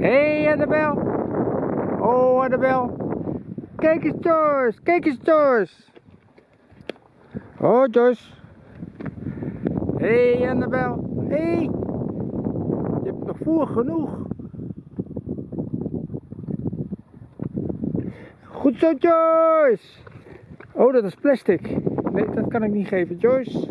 Hé hey, Annabel. Oh Annabel. Kijk eens Joyce. Kijk eens Joyce. Oh Joyce. Hé hey, Annabel. Hé. Hey. Je hebt nog voer genoeg. Goed zo Joyce. Oh dat is plastic. Nee dat kan ik niet geven Joyce.